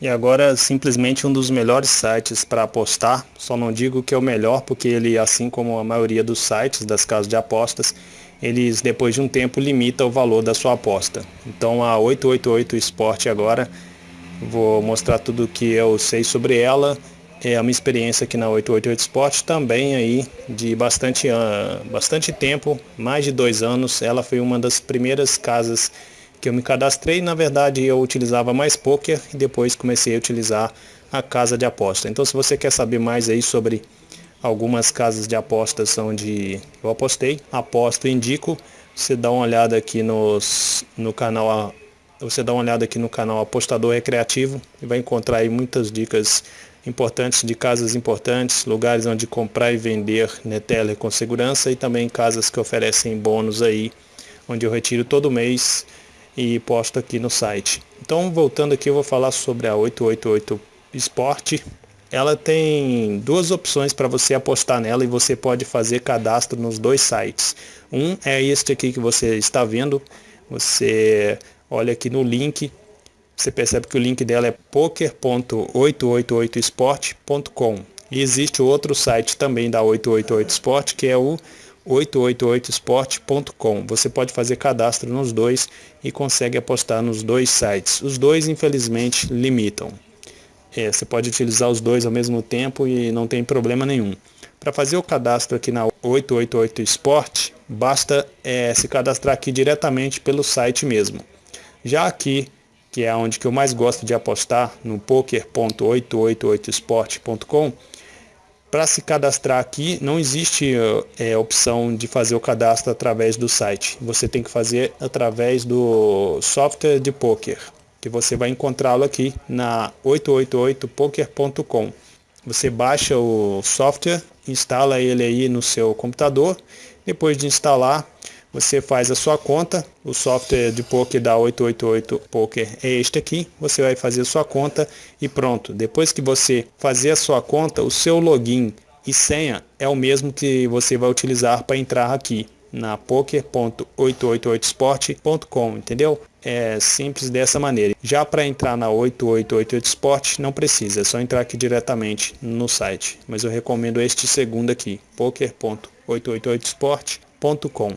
E agora simplesmente um dos melhores sites para apostar, só não digo que é o melhor porque ele, assim como a maioria dos sites das casas de apostas, eles depois de um tempo limitam o valor da sua aposta. Então a 888 Sport agora, vou mostrar tudo o que eu sei sobre ela, é a minha experiência aqui na 888 Sport também aí de bastante, bastante tempo, mais de dois anos, ela foi uma das primeiras casas que eu me cadastrei, na verdade eu utilizava mais poker e depois comecei a utilizar a casa de aposta. Então se você quer saber mais aí sobre algumas casas de apostas onde eu apostei, aposto e indico, você dá uma olhada aqui nos, no canal você dá uma olhada aqui no canal Apostador Recreativo e vai encontrar aí muitas dicas importantes de casas importantes, lugares onde comprar e vender Neteller com segurança e também casas que oferecem bônus aí, onde eu retiro todo mês e posto aqui no site. Então, voltando aqui, eu vou falar sobre a 888 Sport. Ela tem duas opções para você apostar nela e você pode fazer cadastro nos dois sites. Um é este aqui que você está vendo. Você olha aqui no link, você percebe que o link dela é poker.888sport.com. E existe outro site também da 888 Sport, que é o 888sport.com. Você pode fazer cadastro nos dois e consegue apostar nos dois sites. Os dois, infelizmente, limitam. É, você pode utilizar os dois ao mesmo tempo e não tem problema nenhum. Para fazer o cadastro aqui na 888 Sport, basta é, se cadastrar aqui diretamente pelo site mesmo. Já aqui, que é onde que eu mais gosto de apostar, no poker.888sport.com, para se cadastrar aqui, não existe é, opção de fazer o cadastro através do site. Você tem que fazer através do software de poker, que você vai encontrá-lo aqui na 888poker.com. Você baixa o software, instala ele aí no seu computador. Depois de instalar, você faz a sua conta, o software de poker da 888 Poker é este aqui, você vai fazer a sua conta e pronto. Depois que você fazer a sua conta, o seu login e senha é o mesmo que você vai utilizar para entrar aqui na poker.888sport.com, entendeu? É simples dessa maneira. Já para entrar na 888 Sport não precisa, é só entrar aqui diretamente no site. Mas eu recomendo este segundo aqui, poker.888sport.com.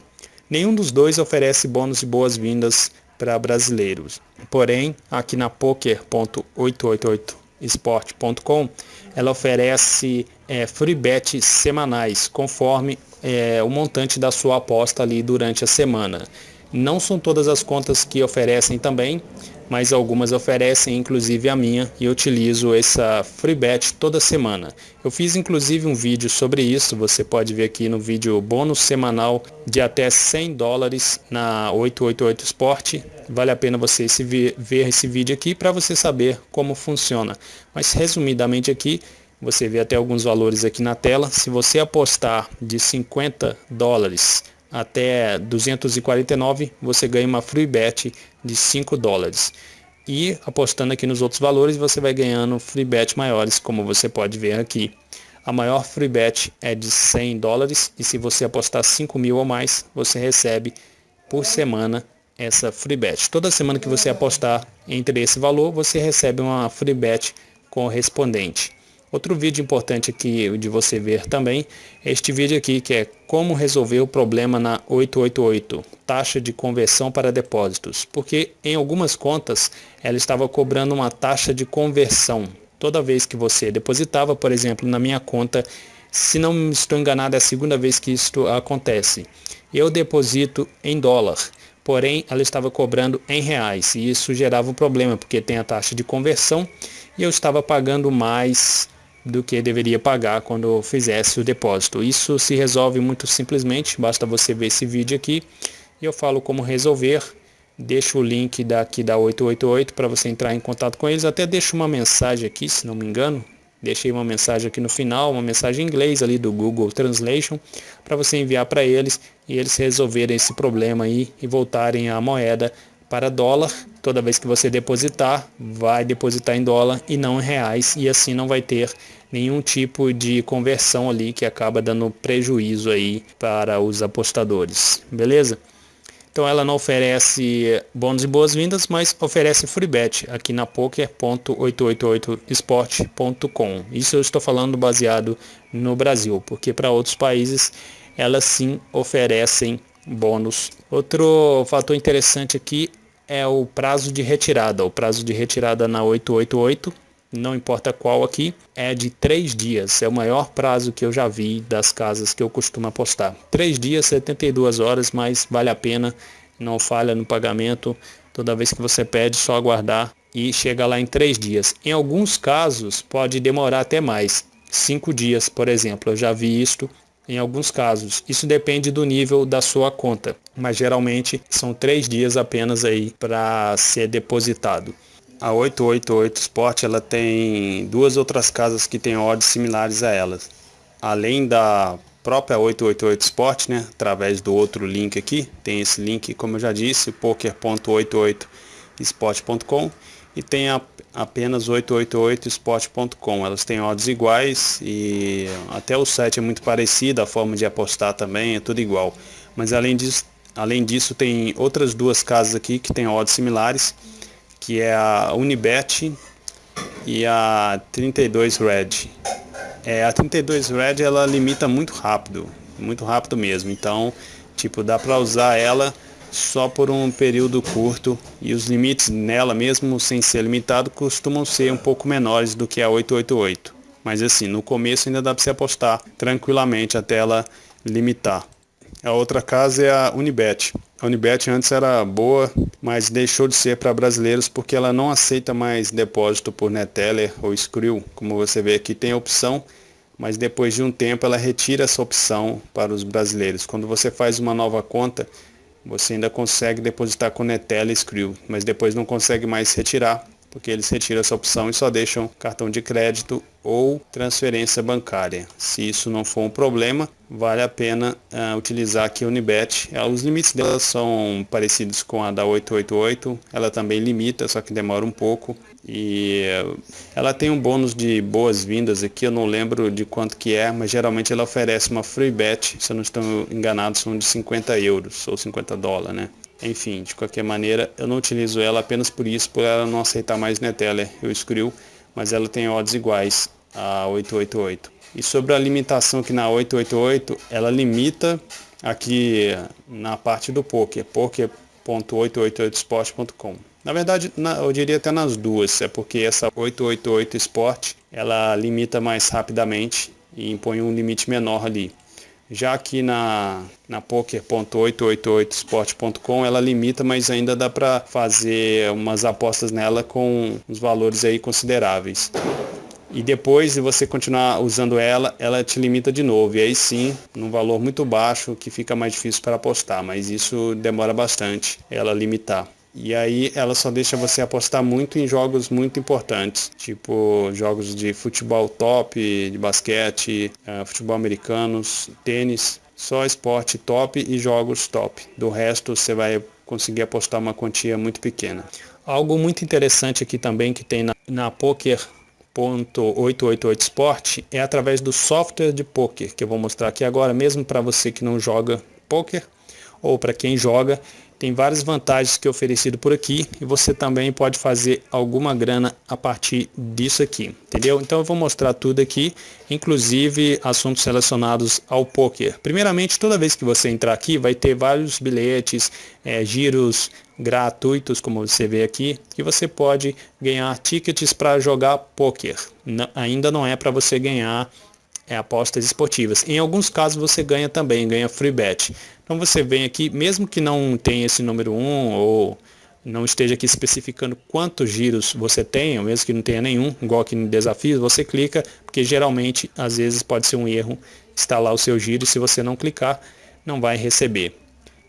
Nenhum dos dois oferece bônus e boas-vindas para brasileiros. Porém, aqui na poker.888sport.com, ela oferece é, free bet semanais, conforme é, o montante da sua aposta ali durante a semana. Não são todas as contas que oferecem também, mas algumas oferecem, inclusive a minha, e eu utilizo essa free bet toda semana. Eu fiz inclusive um vídeo sobre isso, você pode ver aqui no vídeo bônus semanal de até 100 dólares na 888 Sport. Vale a pena você ver esse vídeo aqui para você saber como funciona. Mas resumidamente aqui, você vê até alguns valores aqui na tela. Se você apostar de 50 dólares até 249, você ganha uma free bet de 5 dólares. E apostando aqui nos outros valores, você vai ganhando free bet maiores, como você pode ver aqui. A maior free bet é de 100 dólares e se você apostar 5 mil ou mais, você recebe por semana essa free bet. Toda semana que você apostar entre esse valor, você recebe uma free bet correspondente. Outro vídeo importante aqui de você ver também é este vídeo aqui que é como resolver o problema na 888, taxa de conversão para depósitos, porque em algumas contas ela estava cobrando uma taxa de conversão. Toda vez que você depositava, por exemplo, na minha conta, se não estou enganado é a segunda vez que isto acontece. Eu deposito em dólar, porém ela estava cobrando em reais e isso gerava um problema porque tem a taxa de conversão e eu estava pagando mais do que deveria pagar quando fizesse o depósito. Isso se resolve muito simplesmente, basta você ver esse vídeo aqui e eu falo como resolver. Deixo o link daqui da 888 para você entrar em contato com eles. Até deixo uma mensagem aqui, se não me engano. Deixei uma mensagem aqui no final, uma mensagem em inglês ali do Google Translation, para você enviar para eles e eles resolverem esse problema aí e voltarem a moeda para dólar. Toda vez que você depositar, vai depositar em dólar e não em reais e assim não vai ter nenhum tipo de conversão ali que acaba dando prejuízo aí para os apostadores. Beleza? Então ela não oferece bônus e boas-vindas, mas oferece free bet aqui na poker.888sport.com. Isso eu estou falando baseado no Brasil, porque para outros países elas sim oferecem bônus. Outro fator interessante aqui é o prazo de retirada. O prazo de retirada na 888, não importa qual aqui, é de 3 dias. É o maior prazo que eu já vi das casas que eu costumo apostar. 3 dias, 72 horas, mas vale a pena. Não falha no pagamento. Toda vez que você pede, só aguardar e chega lá em 3 dias. Em alguns casos, pode demorar até mais. 5 dias, por exemplo. Eu já vi isto em alguns casos. Isso depende do nível da sua conta, mas geralmente são três dias apenas aí para ser depositado. A 888 Sport ela tem duas outras casas que têm odds similares a elas. Além da própria 888 Sport, né, através do outro link aqui, tem esse link, como eu já disse, poker.88sport.com e tem a, apenas 888sport.com. Elas têm odds iguais e até o site é muito parecido, a forma de apostar também é tudo igual. Mas além disso, além disso tem outras duas casas aqui que têm odds similares, que é a Unibet e a 32 Red. É, a 32 Red ela limita muito rápido, muito rápido mesmo. Então, tipo, dá para usar ela só por um período curto e os limites nela, mesmo sem ser limitado, costumam ser um pouco menores do que a 888. Mas assim, no começo ainda dá para você apostar tranquilamente até ela limitar. A outra casa é a Unibet. A Unibet antes era boa, mas deixou de ser para brasileiros porque ela não aceita mais depósito por Neteller ou Skrill. Como você vê aqui tem a opção, mas depois de um tempo ela retira essa opção para os brasileiros. Quando você faz uma nova conta, você ainda consegue depositar com Netela e Skrill, mas depois não consegue mais retirar, porque eles retiram essa opção e só deixam cartão de crédito ou transferência bancária. Se isso não for um problema, vale a pena uh, utilizar aqui a Unibet. Uh, os limites dela são parecidos com a da 888, ela também limita, só que demora um pouco. E uh, ela tem um bônus de boas-vindas aqui, eu não lembro de quanto que é, mas geralmente ela oferece uma free bet, se eu não estou enganado, são de 50 euros ou 50 dólares, né? Enfim, de qualquer maneira, eu não utilizo ela apenas por isso, por ela não aceitar mais Neteller e Skrill, mas ela tem odds iguais a 888. E sobre a limitação aqui na 888, ela limita aqui na parte do poker, poker.888sport.com. Na verdade, na, eu diria até nas duas, é porque essa 888 Sport, ela limita mais rapidamente e impõe um limite menor ali. Já aqui na, na poker.888sport.com ela limita, mas ainda dá para fazer umas apostas nela com uns valores aí consideráveis. E depois de você continuar usando ela, ela te limita de novo. E aí sim, num valor muito baixo que fica mais difícil para apostar, mas isso demora bastante ela limitar. E aí ela só deixa você apostar muito em jogos muito importantes, tipo jogos de futebol top, de basquete, uh, futebol americanos, tênis, só esporte top e jogos top. Do resto você vai conseguir apostar uma quantia muito pequena. Algo muito interessante aqui também que tem na, na Poker.888 Sport é através do software de poker que eu vou mostrar aqui agora, mesmo para você que não joga poker ou para quem joga, tem várias vantagens que é oferecido por aqui e você também pode fazer alguma grana a partir disso aqui, entendeu? Então eu vou mostrar tudo aqui, inclusive assuntos relacionados ao poker. Primeiramente, toda vez que você entrar aqui, vai ter vários bilhetes, é, giros gratuitos, como você vê aqui, que você pode ganhar tickets para jogar poker. Ainda não é para você ganhar é, apostas esportivas. Em alguns casos você ganha também, ganha free bet. Então você vem aqui, mesmo que não tenha esse número 1 ou não esteja aqui especificando quantos giros você tem, ou mesmo que não tenha nenhum, igual aqui no desafio, você clica, porque geralmente, às vezes pode ser um erro instalar o seu giro e se você não clicar, não vai receber.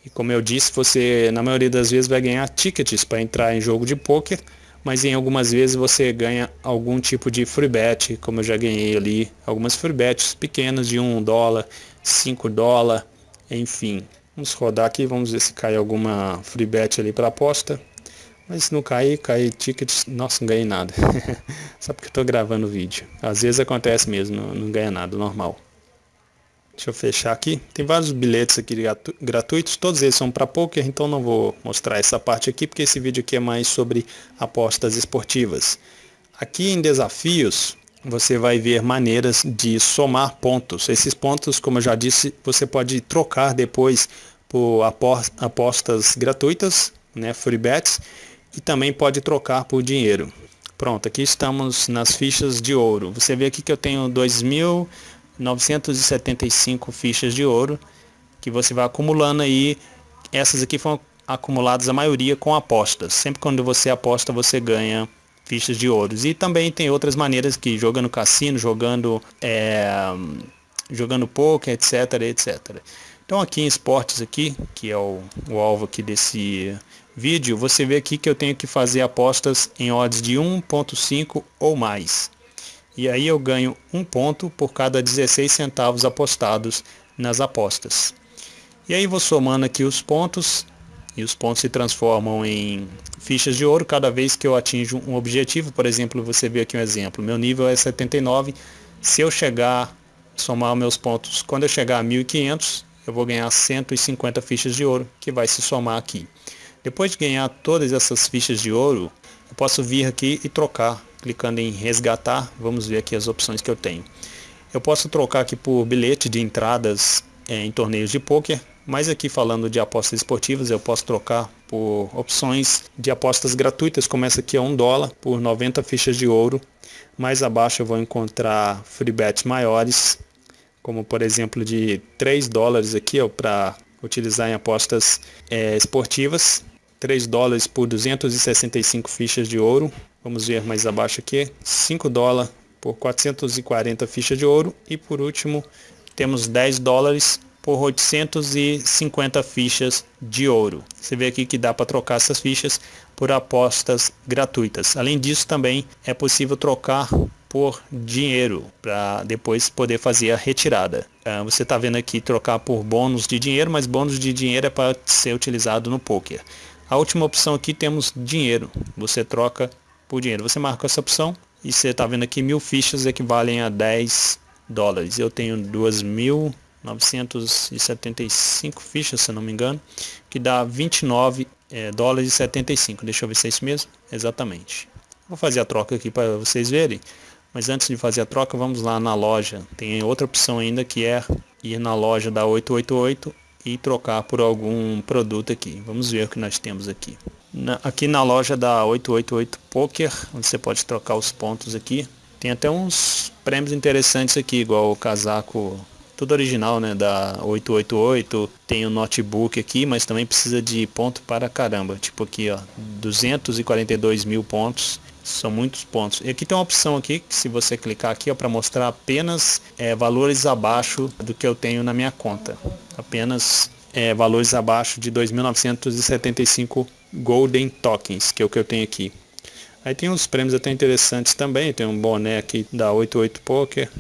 E como eu disse, você na maioria das vezes vai ganhar tickets para entrar em jogo de poker, mas em algumas vezes você ganha algum tipo de free bet, como eu já ganhei ali, algumas free bets pequenas de 1 dólar, 5 dólar, enfim, vamos rodar aqui, vamos ver se cai alguma free bet ali para aposta. Mas se não cair, cair tickets, nossa, não ganhei nada. Só porque eu estou gravando o vídeo. Às vezes acontece mesmo, não, não ganha nada, normal. Deixa eu fechar aqui. Tem vários bilhetes aqui gratuitos, todos eles são para poker, então não vou mostrar essa parte aqui, porque esse vídeo aqui é mais sobre apostas esportivas. Aqui em desafios, você vai ver maneiras de somar pontos. Esses pontos, como eu já disse, você pode trocar depois por apostas gratuitas, né, free bets, e também pode trocar por dinheiro. Pronto, aqui estamos nas fichas de ouro. Você vê aqui que eu tenho 2.975 fichas de ouro, que você vai acumulando aí. Essas aqui foram acumuladas a maioria com apostas. Sempre quando você aposta, você ganha fichas de ouros. E também tem outras maneiras que jogando cassino, jogando é, jogando poker, etc, etc. Então aqui em esportes aqui, que é o, o alvo aqui desse vídeo, você vê aqui que eu tenho que fazer apostas em odds de 1.5 ou mais. E aí eu ganho um ponto por cada 16 centavos apostados nas apostas. E aí vou somando aqui os pontos e os pontos se transformam em fichas de ouro cada vez que eu atinjo um objetivo. Por exemplo, você vê aqui um exemplo. Meu nível é 79. Se eu chegar, somar meus pontos, quando eu chegar a 1500, eu vou ganhar 150 fichas de ouro, que vai se somar aqui. Depois de ganhar todas essas fichas de ouro, eu posso vir aqui e trocar, clicando em resgatar. Vamos ver aqui as opções que eu tenho. Eu posso trocar aqui por bilhete de entradas é, em torneios de pôquer, mas aqui falando de apostas esportivas, eu posso trocar por opções de apostas gratuitas, como essa aqui é 1 dólar por 90 fichas de ouro. Mais abaixo eu vou encontrar free bets maiores, como por exemplo de 3 dólares aqui para utilizar em apostas é, esportivas. 3 dólares por 265 fichas de ouro. Vamos ver mais abaixo aqui. 5 dólares por 440 fichas de ouro. E por último, temos 10 dólares por 850 fichas de ouro. Você vê aqui que dá para trocar essas fichas por apostas gratuitas. Além disso, também é possível trocar por dinheiro para depois poder fazer a retirada. Uh, você está vendo aqui trocar por bônus de dinheiro, mas bônus de dinheiro é para ser utilizado no poker. A última opção aqui temos dinheiro. Você troca por dinheiro. Você marca essa opção e você está vendo aqui mil fichas equivalem a 10 dólares. Eu tenho 2.975 fichas, se não me engano, que dá 29 é, dólares e 75. Deixa eu ver se é isso mesmo. Exatamente. Vou fazer a troca aqui para vocês verem. Mas antes de fazer a troca, vamos lá na loja. Tem outra opção ainda que é ir na loja da 888 e trocar por algum produto aqui. Vamos ver o que nós temos aqui. Na, aqui na loja da 888 Poker, você pode trocar os pontos aqui. Tem até uns prêmios interessantes aqui, igual o casaco tudo original, né, da 888. Tem o notebook aqui, mas também precisa de ponto para caramba. Tipo aqui, ó, 242 mil pontos. São muitos pontos. E aqui tem uma opção aqui, que se você clicar aqui, para mostrar apenas é, valores abaixo do que eu tenho na minha conta. Apenas é, valores abaixo de 2.975 Golden Tokens, que é o que eu tenho aqui. Aí tem uns prêmios até interessantes também, tem um boné aqui da 88 Poker.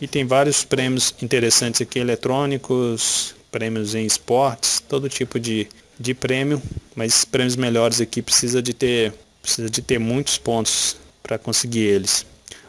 E tem vários prêmios interessantes aqui, eletrônicos, prêmios em esportes, todo tipo de, de prêmio. Mas prêmios melhores aqui precisa de ter, precisa de ter muitos pontos para conseguir eles.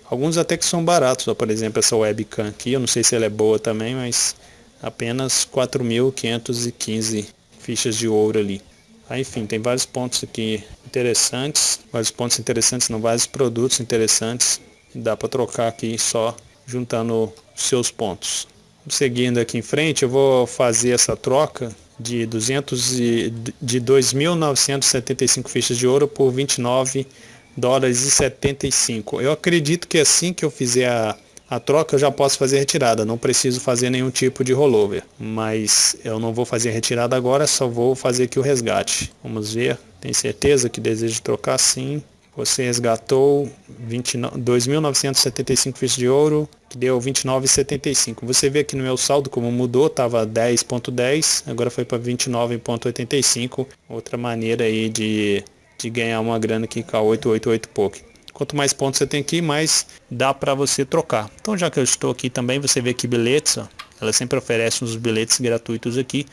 Alguns até que são baratos, ó, por exemplo essa webcam aqui, eu não sei se ela é boa também, mas apenas 4.515 fichas de ouro ali. Aí, enfim, tem vários pontos aqui interessantes, vários pontos interessantes, não vários produtos interessantes. Dá para trocar aqui só juntando seus pontos. Seguindo aqui em frente, eu vou fazer essa troca de 200 e, de 2.975 fichas de ouro por 29 dólares e 75. Eu acredito que assim que eu fizer a a troca eu já posso fazer retirada, não preciso fazer nenhum tipo de rollover. Mas eu não vou fazer retirada agora, só vou fazer aqui o resgate. Vamos ver, tem certeza que deseja trocar? Sim. Você resgatou 2.975 fichas de ouro, que deu 29,75. Você vê aqui no meu saldo como mudou, estava 10.10, agora foi para 29.85. Outra maneira aí de, de ganhar uma grana aqui com a 888 Poker. Quanto mais pontos você tem aqui, mais dá para você trocar. Então já que eu estou aqui também, você vê que bilhetes, ó, ela sempre oferece uns bilhetes gratuitos aqui.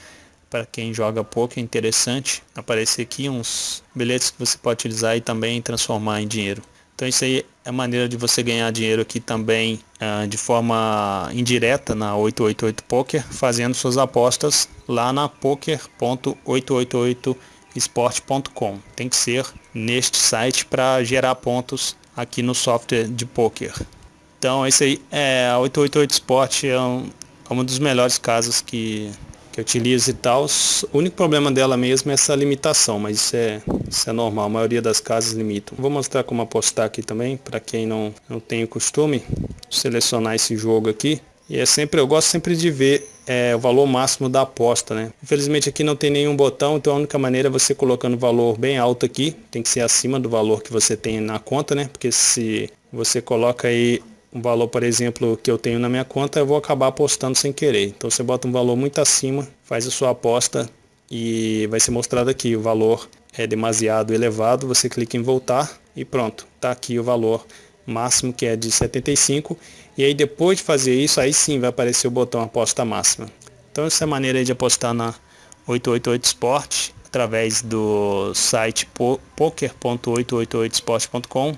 Para quem joga pouco é interessante aparecer aqui uns bilhetes que você pode utilizar e também transformar em dinheiro. Então isso aí é maneira de você ganhar dinheiro aqui também uh, de forma indireta na 888 Poker, fazendo suas apostas lá na poker.888sport.com. Tem que ser neste site para gerar pontos aqui no software de poker. Então esse aí é a 888 Sport é, um, é uma dos melhores casos que que utiliza e tal. O único problema dela mesmo é essa limitação, mas isso é, isso é normal, a maioria das casas limitam. Vou mostrar como apostar aqui também, para quem não, não tem o costume, selecionar esse jogo aqui. E é sempre, eu gosto sempre de ver é, o valor máximo da aposta, né? Infelizmente aqui não tem nenhum botão, então a única maneira é você colocando o valor bem alto aqui, tem que ser acima do valor que você tem na conta, né? Porque se você coloca aí um valor, por exemplo, que eu tenho na minha conta, eu vou acabar apostando sem querer. Então você bota um valor muito acima, faz a sua aposta e vai ser mostrado aqui o valor é demasiado elevado, você clica em voltar e pronto, está aqui o valor máximo que é de 75 e aí depois de fazer isso, aí sim vai aparecer o botão aposta máxima. Então essa é a maneira de apostar na 888 Sport através do site poker.888sport.com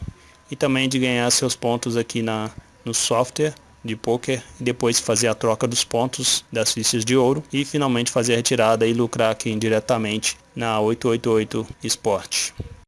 e também de ganhar seus pontos aqui na, no software de poker e depois fazer a troca dos pontos das fichas de ouro e finalmente fazer a retirada e lucrar aqui indiretamente na 888 Sport.